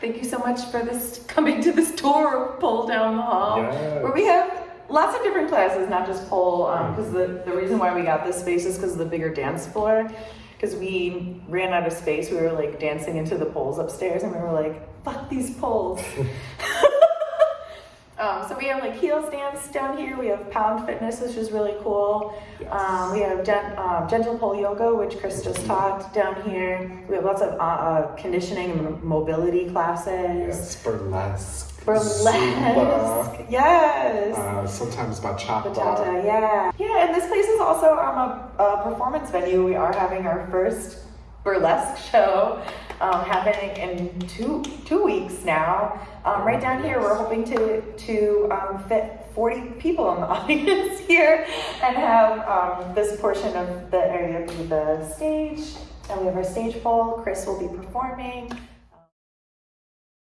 Thank you so much for this coming to this tour of Pole Down the Hall, Yes. where we have lots of different classes, not just pole. Um, because the the reason why we got this space is because of the bigger dance floor. Because we ran out of space, we were like dancing into the poles upstairs, and we were like, "Fuck these poles." We have like heels dance down here. We have pound fitness, which is really cool. Yes. Um, we have gen- um, gentle pole yoga, which Chris just taught down here. We have lots of uh, uh, conditioning and mobility classes. Yes, burlesque. Burlesque, Zumba, yes. uh, sometimes bachata. Bachata, yeah. Yeah, and this place is also um, a, a performance venue. We are having our first burlesque show um, happening in two two weeks now. Um, right down here, we're hoping to to um, fit 40 people in the audience here and have um, this portion of the area be the stage. And we have our stage pole. Chris will be performing.